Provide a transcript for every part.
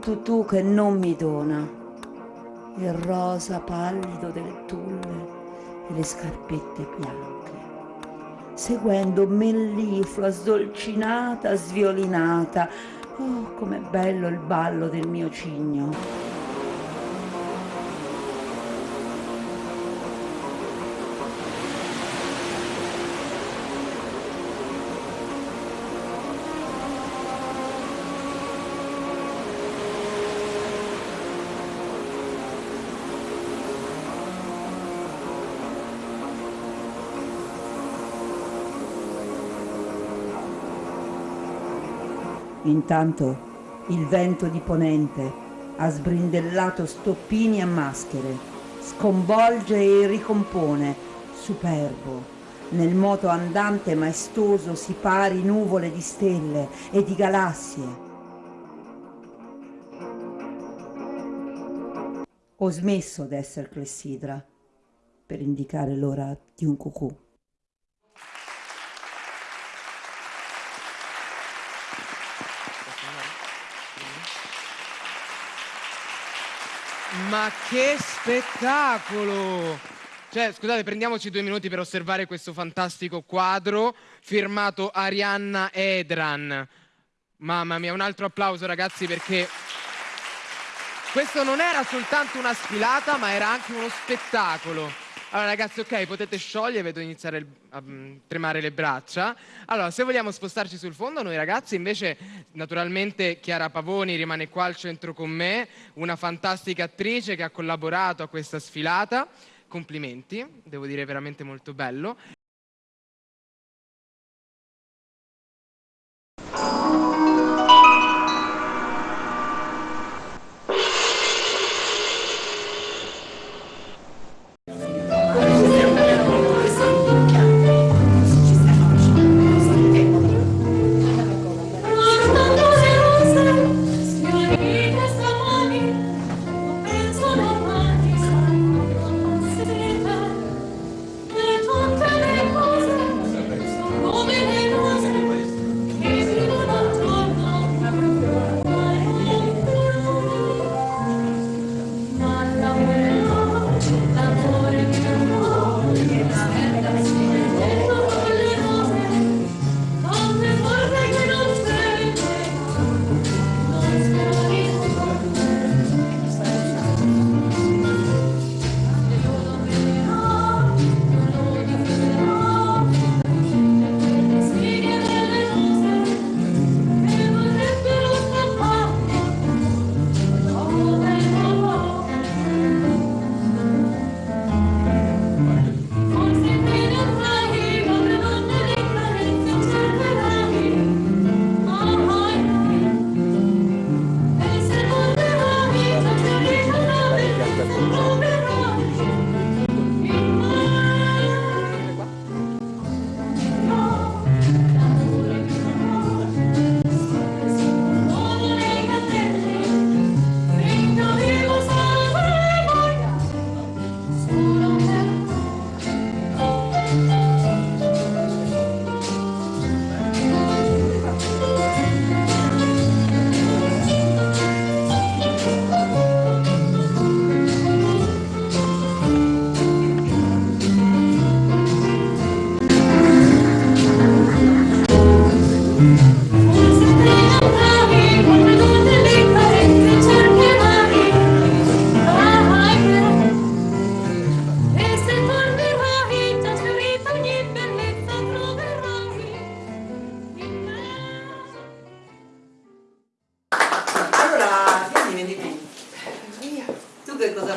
tutù che non mi dona, il rosa pallido delle tulle e le scarpette bianche, seguendo melliflua sdolcinata, sviolinata. Oh, com'è bello il ballo del mio cigno! Intanto il vento di ponente ha sbrindellato stoppini e maschere, sconvolge e ricompone, superbo. Nel moto andante maestoso si pari nuvole di stelle e di galassie. Ho smesso d'essere clessidra per indicare l'ora di un cucù. Ma che spettacolo! Cioè, scusate, prendiamoci due minuti per osservare questo fantastico quadro firmato Arianna Edran. Mamma mia, un altro applauso ragazzi perché questo non era soltanto una sfilata, ma era anche uno spettacolo. Allora ragazzi, ok, potete sciogliere, vedo iniziare a mm, tremare le braccia. Allora, se vogliamo spostarci sul fondo, noi ragazzi, invece, naturalmente Chiara Pavoni rimane qua al centro con me, una fantastica attrice che ha collaborato a questa sfilata. Complimenti, devo dire veramente molto bello.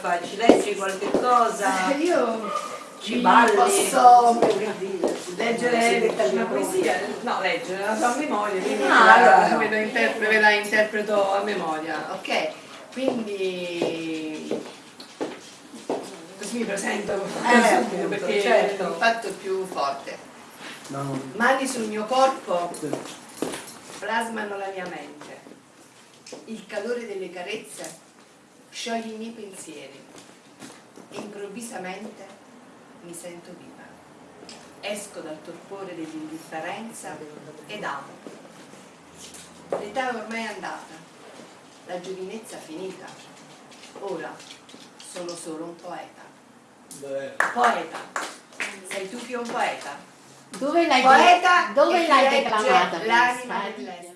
fai? Ci leggi qualche cosa? Eh, io ci balli. posso leggere una poesia? No, leggere la sua memoria, quindi ah, allora. ve, la interpre, ve la interpreto a memoria, ok? Quindi così mi presento eh, appunto, perché certo. l'impatto fatto più forte. No. Mani sul mio corpo plasmano la mia mente. Il calore delle carezze scioglie i miei pensieri e improvvisamente mi sento viva. Esco dal torpore dell'indifferenza ed amo. L'età ormai è andata, la giovinezza finita. Ora sono solo un poeta. Poeta. Sei tu che un poeta. Dove l'hai, Poeta dove l'hai declamata L'anima questa?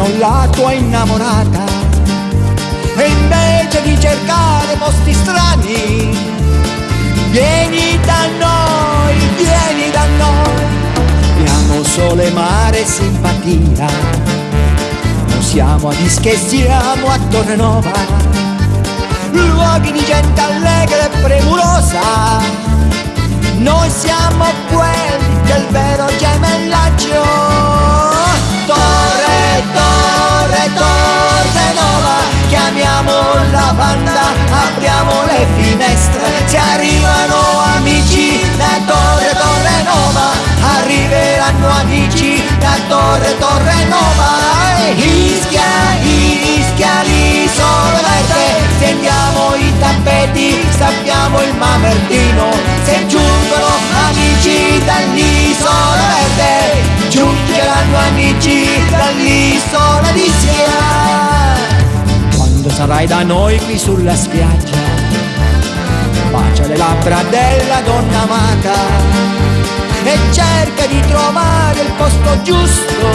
Mano la tua innamorata. E invece di cercare posti strani vieni da noi, vieni da noi. Abbiamo sole, mare e simpatia. Non siamo a Dische, siamo a Torre Nova. Luoghi di gente allegra e premurosa. Noi siamo quelli del vero gemellaggio torre, torre nuova Chiamiamo la banda, apriamo le finestre. Se arrivano amici da torre, torre nuova Arriveranno amici da torre, torre nuova Ischia, Ischia, l'isola verde. Stendiamo i tappeti, sappiamo il mamertino. Se giungono amici dall'isola verde giungeranno amici dall'isola di Sia. Quando sarai da noi qui sulla spiaggia, bacia le labbra della donna amata e cerca di trovare il posto giusto.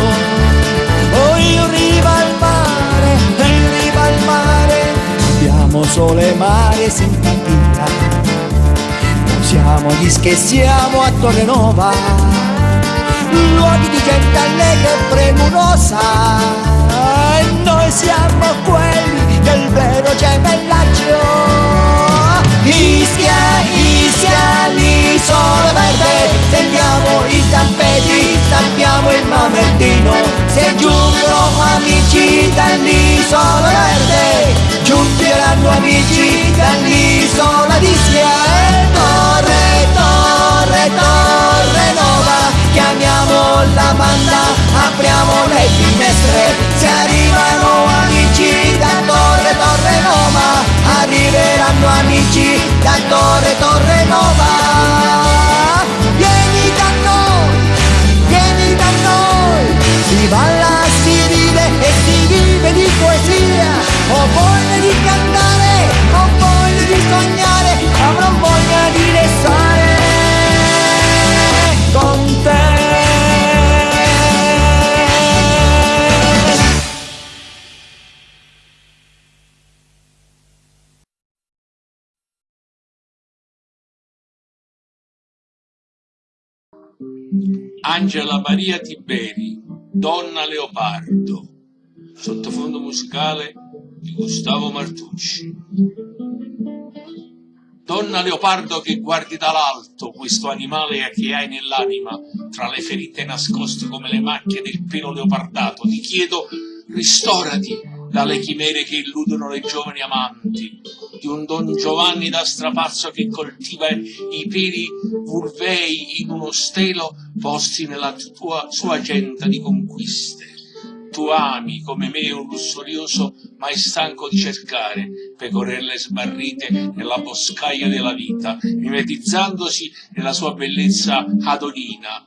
O in riva al mare, in riva al mare, abbiamo sole, mare e simpatia. Non siamo gli che siamo a Torre Nova luoghi di gente allegra e premurosa. E noi siamo quelli del vero gemellaggio. Ischia, Ischia, l'isola verde. Tendiamo i tappeti, stampiamo il mamertino Se giungono amici dall'isola verde. Giungeranno amici dall'isola di la banda, apriamo le finestre, se arrivano amici da Torre Torre Nova, arriveranno amici da Torre Torre Nova. Angela Maria Tiberi, Donna Leopardo, sottofondo musicale di Gustavo Martucci. Donna Leopardo che guardi dall'alto questo animale che hai nell'anima, tra le ferite nascoste come le macchie del pelo leopardato, ti chiedo ristorati dalle chimere che illudono le giovani amanti, di un Don Giovanni da strapazzo che coltiva i peli vulvei in uno stelo posti nella tua sua agenda di conquiste. Tu ami come me un lussurioso mai stanco di cercare pecorelle smarrite nella boscaglia della vita, mimetizzandosi nella sua bellezza adonina.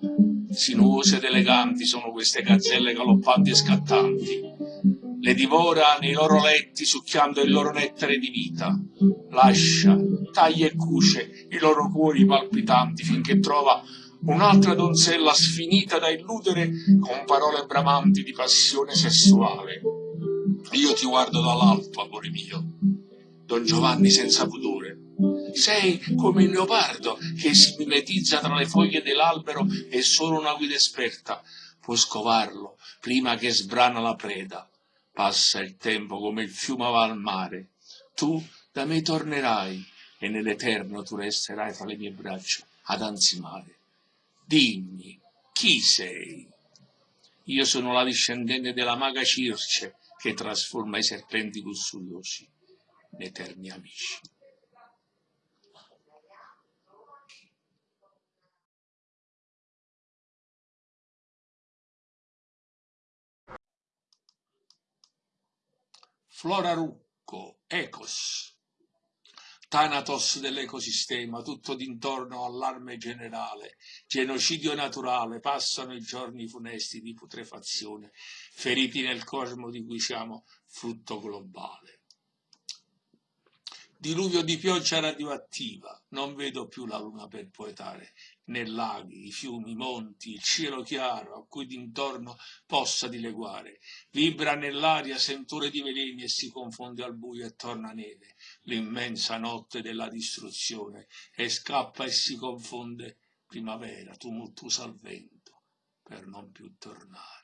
Sinuose ed eleganti sono queste gazzelle galoppanti e scattanti le divora nei loro letti succhiando il loro nettare di vita. Lascia, taglia e cuce i loro cuori palpitanti finché trova un'altra donzella sfinita da illudere con parole bramanti di passione sessuale. Io ti guardo dall'alto, amore mio, Don Giovanni senza pudore. Sei come il leopardo che si mimetizza tra le foglie dell'albero e solo una guida esperta può scovarlo prima che sbrana la preda. Passa il tempo come il fiume va al mare. Tu da me tornerai e nell'eterno tu resterai fra le mie braccia ad ansimare. Dimmi, chi sei? Io sono la discendente della maga Circe che trasforma i serpenti lussuriosi in eterni amici. Flora Rucco, Ecos, Thanatos dell'ecosistema, tutto d'intorno allarme generale, genocidio naturale, passano i giorni funesti di putrefazione, feriti nel cosmo di cui siamo frutto globale. diluvio di pioggia radioattiva, non vedo più la luna per poetare, né laghi, i fiumi, i monti, il cielo chiaro a cui d'intorno possa dileguare. Vibra nell'aria sentore di veleni e si confonde al buio e torna neve, l'immensa notte della distruzione, e scappa e si confonde primavera, tumultuosa al vento, per non più tornare.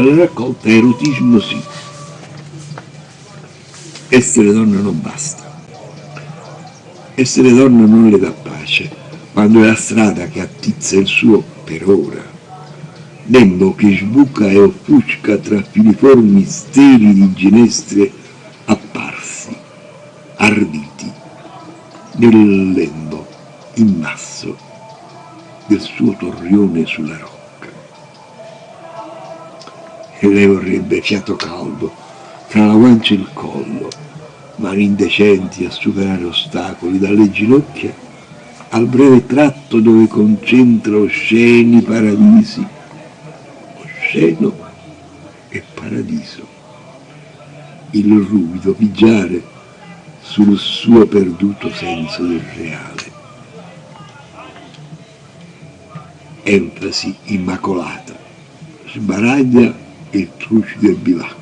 Dalla raccolta erotismo sì. Essere donna non basta. Essere donna non le dà pace, quando è la strada che attizza il suo per ora. Lembo che sbuca e offusca tra filiformi steli di ginestre apparsi, arditi, nel lembo immasso del suo torrione sulla roccia e lei vorrebbe fiato caldo tra la guancia e il collo, mani indecenti a superare ostacoli dalle ginocchia al breve tratto dove concentra osceni paradisi, osceno e paradiso, il ruvido pigiare sul suo perduto senso del reale. Enfasi immacolata, sbaraglia il trucido e bilancio.